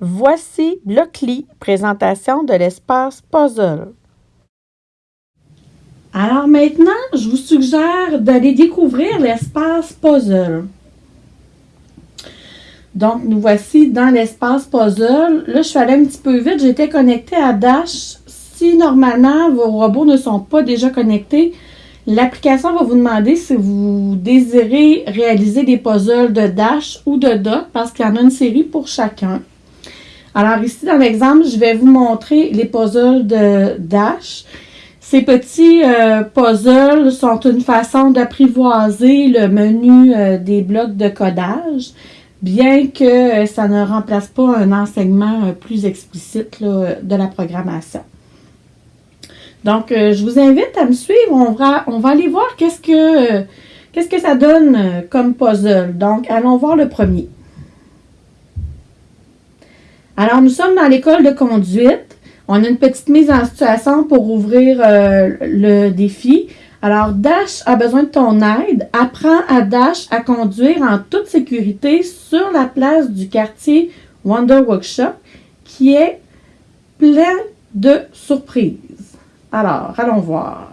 Voici Blockly, présentation de l'espace puzzle. Alors maintenant, je vous suggère d'aller découvrir l'espace puzzle. Donc, nous voici dans l'espace puzzle. Là, je suis allée un petit peu vite. J'étais connectée à Dash. Si normalement vos robots ne sont pas déjà connectés, l'application va vous demander si vous désirez réaliser des puzzles de Dash ou de Dot parce qu'il y en a une série pour chacun. Alors ici, dans l'exemple, je vais vous montrer les puzzles de Dash. Ces petits euh, puzzles sont une façon d'apprivoiser le menu euh, des blocs de codage bien que euh, ça ne remplace pas un enseignement plus explicite de la programmation. Donc, je vous invite à me suivre. On va, on va aller voir qu'est-ce que, qu'est-ce que ça donne comme puzzle. Donc, allons voir le premier. Alors, nous sommes dans l'école de conduite. On a une petite mise en situation pour ouvrir le défi. Alors, Dash a besoin de ton aide. Apprends à Dash à conduire en toute sécurité sur la place du quartier Wonder Workshop qui est plein de surprises. Alors, allons voir.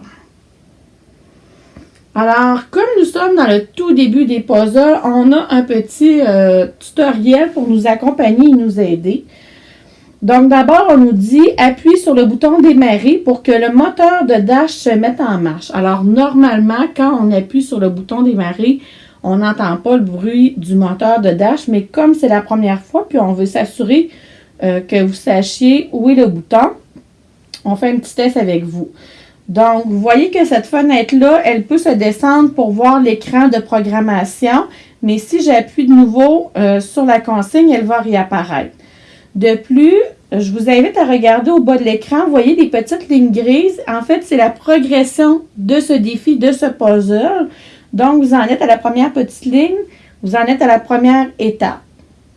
Alors, comme nous sommes dans le tout début des puzzles, on a un petit euh, tutoriel pour nous accompagner et nous aider. Donc, d'abord, on nous dit appuie sur le bouton démarrer pour que le moteur de Dash se mette en marche. Alors, normalement, quand on appuie sur le bouton démarrer, on n'entend pas le bruit du moteur de Dash, mais comme c'est la première fois, puis on veut s'assurer euh, que vous sachiez où est le bouton, on fait un petit test avec vous. Donc, vous voyez que cette fenêtre-là, elle peut se descendre pour voir l'écran de programmation, mais si j'appuie de nouveau euh, sur la consigne, elle va réapparaître. De plus, je vous invite à regarder au bas de l'écran. Vous voyez des petites lignes grises. En fait, c'est la progression de ce défi, de ce puzzle. Donc, vous en êtes à la première petite ligne. Vous en êtes à la première étape.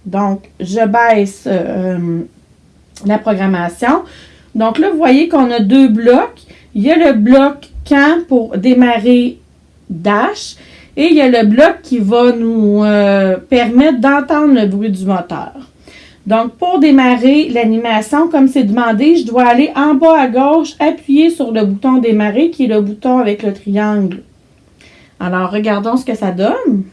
Donc, je baisse euh, la programmation. Donc là, vous voyez qu'on a deux blocs. Il y a le bloc quand pour démarrer Dash. Et il y a le bloc qui va nous euh, permettre d'entendre le bruit du moteur. Donc, pour démarrer l'animation, comme c'est demandé, je dois aller en bas à gauche, appuyer sur le bouton démarrer, qui est le bouton avec le triangle. Alors, regardons ce que ça donne.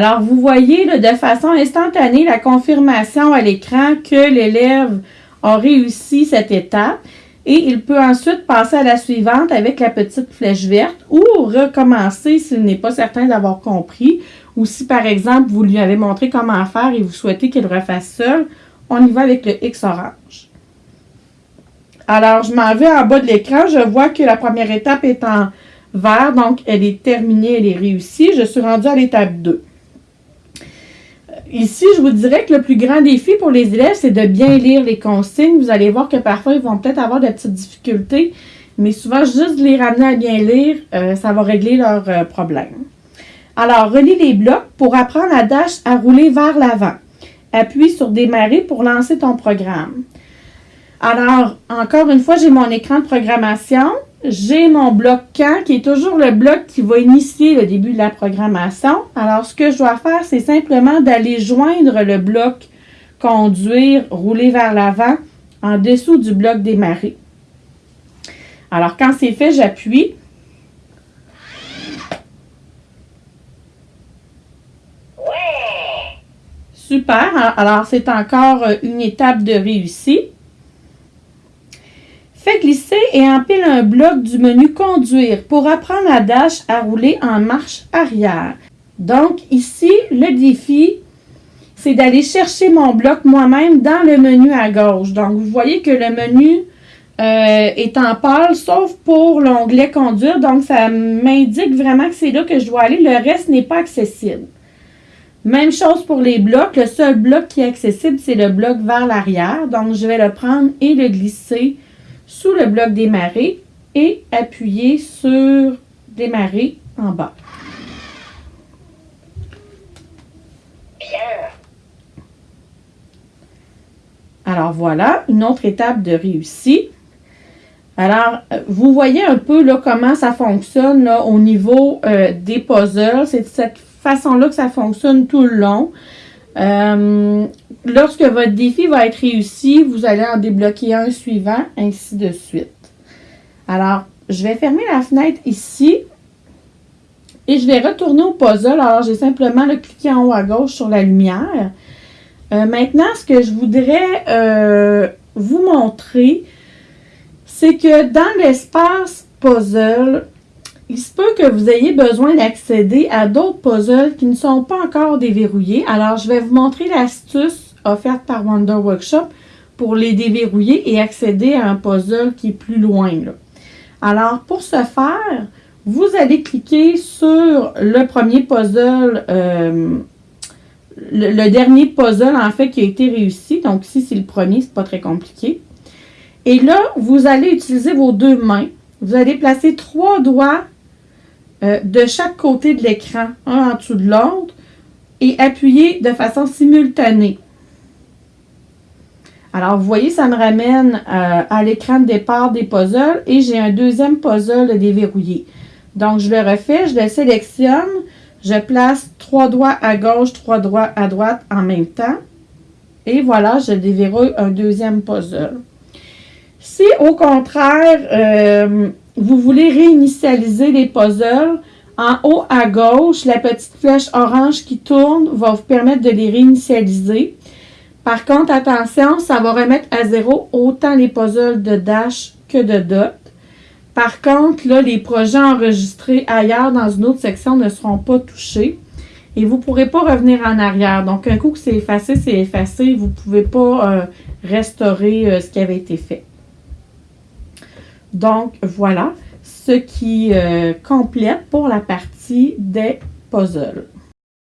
Alors, vous voyez de façon instantanée la confirmation à l'écran que l'élève a réussi cette étape et il peut ensuite passer à la suivante avec la petite flèche verte ou recommencer s'il n'est pas certain d'avoir compris ou si par exemple vous lui avez montré comment faire et vous souhaitez qu'il refasse seul, on y va avec le X orange. Alors, je m'en vais en bas de l'écran, je vois que la première étape est en vert, donc elle est terminée, elle est réussie. Je suis rendue à l'étape 2. Ici, je vous dirais que le plus grand défi pour les élèves, c'est de bien lire les consignes. Vous allez voir que parfois, ils vont peut-être avoir de petites difficultés, mais souvent, juste les ramener à bien lire, euh, ça va régler leurs euh, problèmes. Alors, relis les blocs pour apprendre à Dash à rouler vers l'avant. Appuie sur Démarrer pour lancer ton programme. Alors, encore une fois, j'ai mon écran de programmation j'ai mon bloc quand qui est toujours le bloc qui va initier le début de la programmation. Alors, ce que je dois faire, c'est simplement d'aller joindre le bloc conduire, rouler vers l'avant en dessous du bloc démarrer. Alors, quand c'est fait, j'appuie. Super. Alors, c'est encore une étape de réussite. Glisser et empile un bloc du menu Conduire pour apprendre à Dash à rouler en marche arrière. Donc ici, le défi, c'est d'aller chercher mon bloc moi-même dans le menu à gauche. Donc vous voyez que le menu euh, est en pâle, sauf pour l'onglet Conduire. Donc ça m'indique vraiment que c'est là que je dois aller. Le reste n'est pas accessible. Même chose pour les blocs. Le seul bloc qui est accessible, c'est le bloc vers l'arrière. Donc je vais le prendre et le glisser sous le bloc démarrer et appuyer sur démarrer en bas. Alors voilà, une autre étape de réussite. Alors, vous voyez un peu là, comment ça fonctionne au niveau euh, des puzzles. C'est de cette façon-là que ça fonctionne tout le long. Euh, lorsque votre défi va être réussi, vous allez en débloquer un suivant, ainsi de suite. Alors, je vais fermer la fenêtre ici. Et je vais retourner au puzzle. Alors, j'ai simplement le cliquer en haut à gauche sur la lumière. Euh, maintenant, ce que je voudrais euh, vous montrer, c'est que dans l'espace puzzle, il se peut que vous ayez besoin d'accéder à d'autres puzzles qui ne sont pas encore déverrouillés. Alors, je vais vous montrer l'astuce offerte par Wonder Workshop pour les déverrouiller et accéder à un puzzle qui est plus loin. Alors, pour ce faire, vous allez cliquer sur le premier puzzle, euh, le, dernier puzzle en fait qui a été réussi. Donc ici, c'est le premier, c'est pas très compliqué. Et là, vous allez utiliser vos deux mains. Vous allez placer trois doigts euh, de chaque côté de l'écran, un en dessous de l'autre, et appuyer de façon simultanée. Alors, vous voyez, ça me ramène euh, à l'écran de départ des puzzles et j'ai un deuxième puzzle déverrouillé. Donc, je le refais, je le sélectionne, je place trois doigts à gauche, trois doigts à droite en même temps. Et voilà, je déverrouille un deuxième puzzle. Si, au contraire, euh, vous voulez réinitialiser les puzzles, en haut à gauche, la petite flèche orange qui tourne va vous permettre de les réinitialiser. Par contre, attention, ça va remettre à zéro autant les puzzles de dash que de dot. Par contre, là, les projets enregistrés ailleurs dans une autre section ne seront pas touchés. Et vous ne pourrez pas revenir en arrière. Donc, un coup que c'est effacé, c'est effacé. Vous ne pouvez pas euh, restaurer euh, ce qui avait été fait. Donc, voilà ce qui euh, complète pour la partie des puzzles.